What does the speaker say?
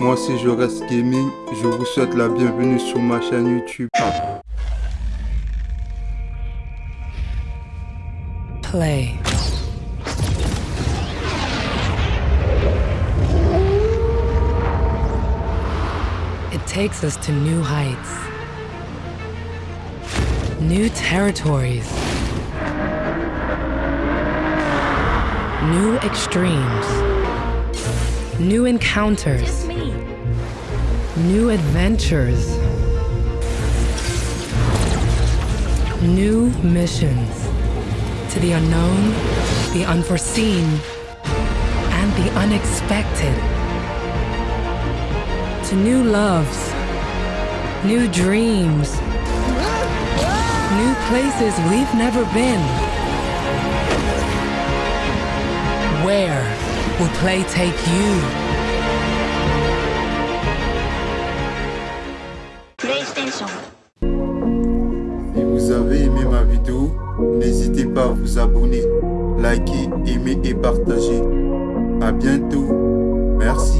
moi c'est Je Reste Gaming, je vous souhaite la bienvenue sur ma chaîne YouTube. Play. It takes us to new heights, new territories, new extremes, new encounters, new adventures, new missions to the unknown, the unforeseen, and the unexpected. To new loves, new dreams, new places we've never been. Where will play take you? Si vous avez aimé ma vidéo, n'hésitez pas à vous abonner, liker, aimer et partager. A bientôt. Merci.